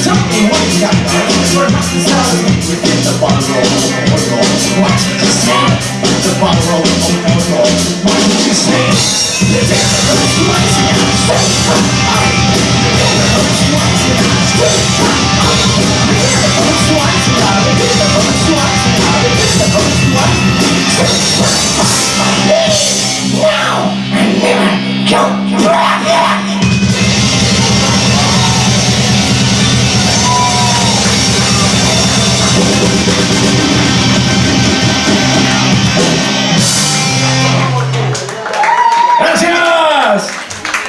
Tell me what you got, You're not the sound within the bottle The bottle roll, What you say? The devil is rising, so I, the is rising,